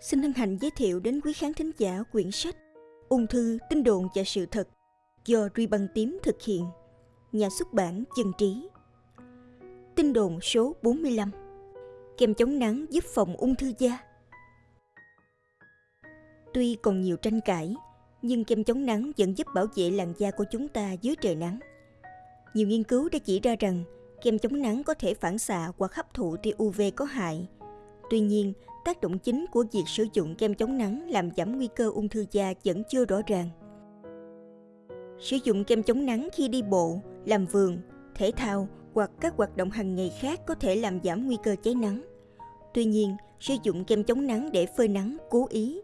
Xin hân hạnh giới thiệu đến quý khán thính giả quyển sách Ung thư, tin đồn và sự thật do Ruy Băng Tím thực hiện, nhà xuất bản Chân Trí. Tin đồn số 45 Kem chống nắng giúp phòng ung thư da Tuy còn nhiều tranh cãi, nhưng kem chống nắng vẫn giúp bảo vệ làn da của chúng ta dưới trời nắng. Nhiều nghiên cứu đã chỉ ra rằng kem chống nắng có thể phản xạ hoặc hấp thụ tia UV có hại. Tuy nhiên, tác động chính của việc sử dụng kem chống nắng làm giảm nguy cơ ung thư da vẫn chưa rõ ràng. Sử dụng kem chống nắng khi đi bộ, làm vườn, thể thao hoặc các hoạt động hàng ngày khác có thể làm giảm nguy cơ cháy nắng. Tuy nhiên, sử dụng kem chống nắng để phơi nắng cố ý,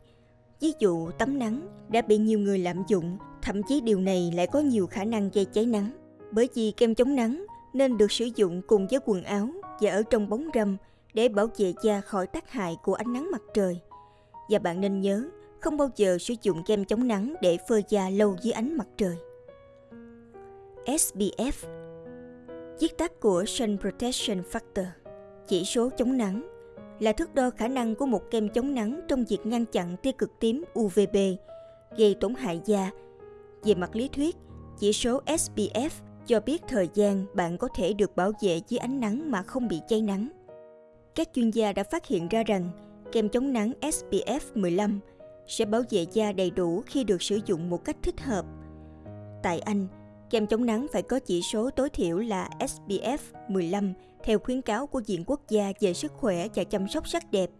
ví dụ tắm nắng, đã bị nhiều người lạm dụng, thậm chí điều này lại có nhiều khả năng gây cháy nắng. Bởi vì kem chống nắng nên được sử dụng cùng với quần áo và ở trong bóng râm để bảo vệ da khỏi tác hại của ánh nắng mặt trời. Và bạn nên nhớ, không bao giờ sử dụng kem chống nắng để phơi da lâu dưới ánh mặt trời. SPF Viết tắt của Sun Protection Factor Chỉ số chống nắng là thước đo khả năng của một kem chống nắng trong việc ngăn chặn tia cực tím UVB gây tổn hại da. Về mặt lý thuyết, chỉ số SPF cho biết thời gian bạn có thể được bảo vệ dưới ánh nắng mà không bị cháy nắng. Các chuyên gia đã phát hiện ra rằng kem chống nắng SPF 15 sẽ bảo vệ da đầy đủ khi được sử dụng một cách thích hợp. Tại Anh, kem chống nắng phải có chỉ số tối thiểu là SPF 15 theo khuyến cáo của Viện Quốc gia về sức khỏe và chăm sóc sắc đẹp.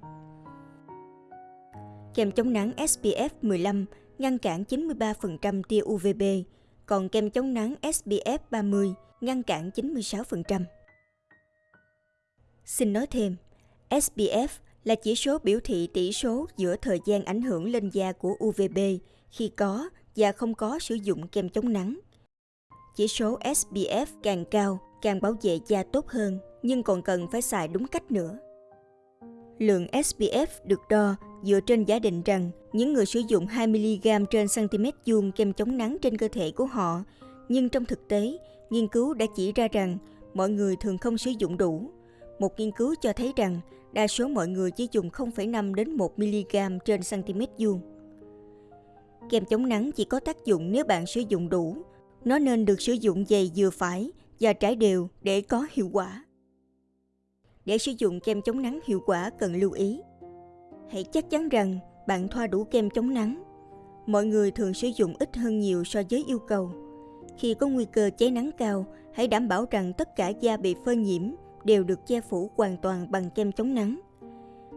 Kem chống nắng SPF 15 ngăn cản 93% tia UVB, còn kem chống nắng SPF 30 ngăn cản 96%. Xin nói thêm, SPF là chỉ số biểu thị tỷ số giữa thời gian ảnh hưởng lên da của UVB khi có và không có sử dụng kem chống nắng. Chỉ số SPF càng cao, càng bảo vệ da tốt hơn, nhưng còn cần phải xài đúng cách nữa. Lượng SPF được đo dựa trên giả định rằng những người sử dụng 2mg trên cm vuông kem chống nắng trên cơ thể của họ, nhưng trong thực tế, nghiên cứu đã chỉ ra rằng mọi người thường không sử dụng đủ. Một nghiên cứu cho thấy rằng đa số mọi người chỉ dùng 0,5 đến 1 mg trên cm vuông. Kem chống nắng chỉ có tác dụng nếu bạn sử dụng đủ. Nó nên được sử dụng dày vừa phải và trải đều để có hiệu quả. Để sử dụng kem chống nắng hiệu quả cần lưu ý. Hãy chắc chắn rằng bạn thoa đủ kem chống nắng. Mọi người thường sử dụng ít hơn nhiều so với yêu cầu. Khi có nguy cơ cháy nắng cao, hãy đảm bảo rằng tất cả da bị phơi nhiễm đều được che phủ hoàn toàn bằng kem chống nắng.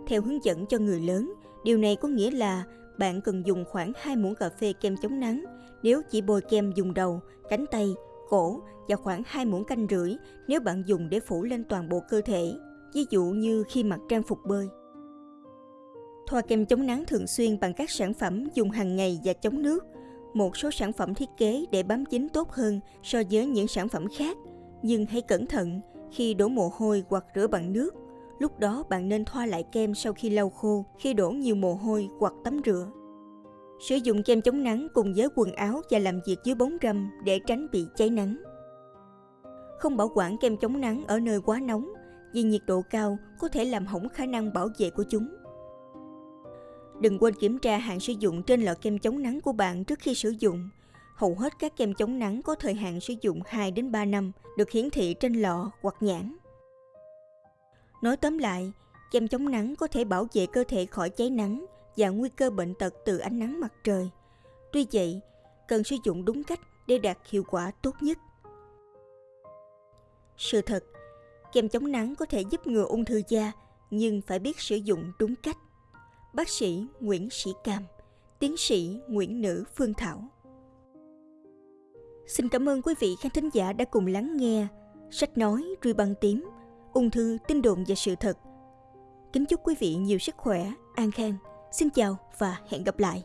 Theo hướng dẫn cho người lớn, điều này có nghĩa là bạn cần dùng khoảng 2 muỗng cà phê kem chống nắng nếu chỉ bôi kem dùng đầu, cánh tay, cổ và khoảng 2 muỗng canh rưỡi nếu bạn dùng để phủ lên toàn bộ cơ thể, ví dụ như khi mặc trang phục bơi. Thoa kem chống nắng thường xuyên bằng các sản phẩm dùng hàng ngày và chống nước. Một số sản phẩm thiết kế để bám dính tốt hơn so với những sản phẩm khác, nhưng hãy cẩn thận khi đổ mồ hôi hoặc rửa bằng nước. Lúc đó bạn nên thoa lại kem sau khi lau khô, khi đổ nhiều mồ hôi hoặc tắm rửa. Sử dụng kem chống nắng cùng với quần áo và làm việc dưới bóng râm để tránh bị cháy nắng. Không bảo quản kem chống nắng ở nơi quá nóng, vì nhiệt độ cao có thể làm hỏng khả năng bảo vệ của chúng. Đừng quên kiểm tra hạn sử dụng trên lọ kem chống nắng của bạn trước khi sử dụng. Hầu hết các kem chống nắng có thời hạn sử dụng 2 đến 3 năm, được hiển thị trên lọ hoặc nhãn. Nói tóm lại, kem chống nắng có thể bảo vệ cơ thể khỏi cháy nắng và nguy cơ bệnh tật từ ánh nắng mặt trời. Tuy vậy, cần sử dụng đúng cách để đạt hiệu quả tốt nhất. Sự thật, kem chống nắng có thể giúp ngừa ung thư da, nhưng phải biết sử dụng đúng cách. Bác sĩ Nguyễn Sĩ Cam, tiến sĩ Nguyễn Nữ Phương Thảo. Xin cảm ơn quý vị khán thính giả đã cùng lắng nghe sách nói Ruy băng tím, ung thư, tin đồn và sự thật. Kính chúc quý vị nhiều sức khỏe, an khang. Xin chào và hẹn gặp lại.